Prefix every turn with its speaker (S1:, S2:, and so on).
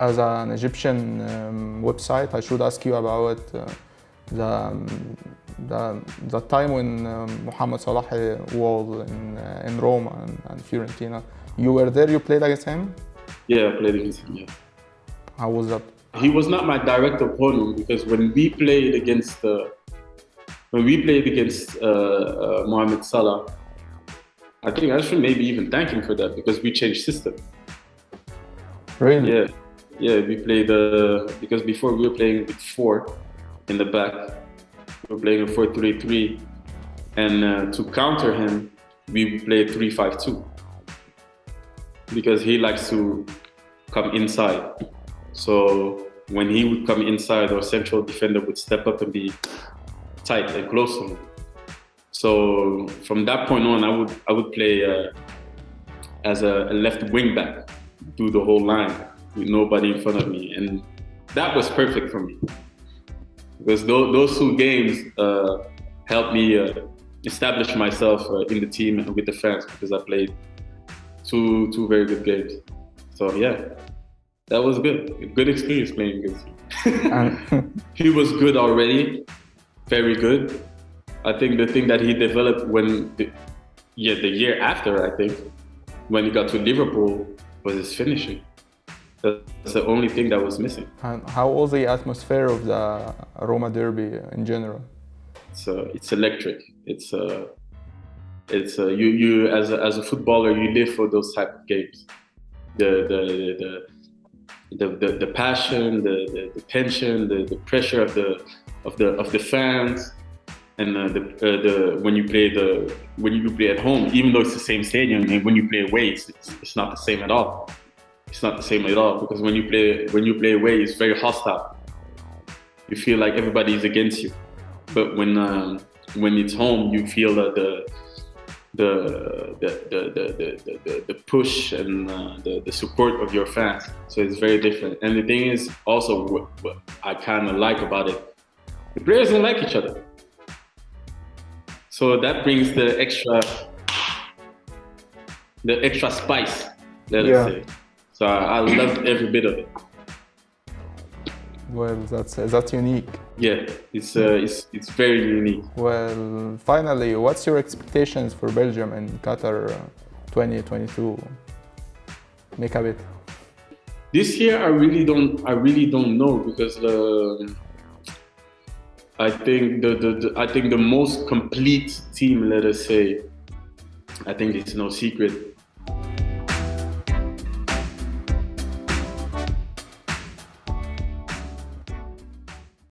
S1: as an Egyptian um, website, I should ask you about uh, the, um, the the time when um, Mohamed Salah was in uh, in Roma and, and Fiorentina. You were there. You played against him.
S2: Yeah, I played against him. Yeah.
S1: How was that?
S2: He was not my direct opponent because when we played against uh, when we played against uh, uh, Mohamed Salah, I think I should maybe even thank him for that because we changed system.
S1: Really?
S2: Yeah, yeah. We played uh, because before we were playing with four in the back. We were playing a four-three-three, and uh, to counter him, we played three-five-two because he likes to come inside. So when he would come inside, our central defender would step up and be tight and close to him. So from that point on, I would I would play uh, as a, a left wing back through the whole line with nobody in front of me, and that was perfect for me because those, those two games uh, helped me uh, establish myself uh, in the team and with the fans because I played two two very good games. So yeah, that was good. Good experience playing against him. he was good already, very good. I think the thing that he developed when, the, yeah, the year after, I think, when he got to Liverpool, was his finishing. That's the only thing that was missing.
S1: And how was the atmosphere of the Roma derby in general?
S2: It's uh, it's electric. It's uh, it's uh, you you as a, as a footballer you live for those type of games. The the the the, the, the passion, the, the, the tension, the, the pressure of the of the of the fans, and uh, the uh, the when you play the when you play at home, even though it's the same stadium, and when you play away, it's, it's not the same at all. It's not the same at all because when you play when you play away, it's very hostile. You feel like everybody is against you, but when um, when it's home, you feel that the the the the the, the, the push and uh, the, the support of your fans. So it's very different. And the thing is also what, what I kind of like about it, the players don't like each other. So that brings the extra the extra spice, let
S1: Yeah.
S2: us say. So I, I loved every bit of it.
S1: Well, that's that's unique.
S2: Yeah, it's uh, it's it's very unique.
S1: Well, finally, what's your expectations for Belgium and Qatar uh, 2022? Make a bit.
S2: This year, I really don't. I really don't know because uh, I think the, the, the I think the most complete team, let us say, I think it's no secret,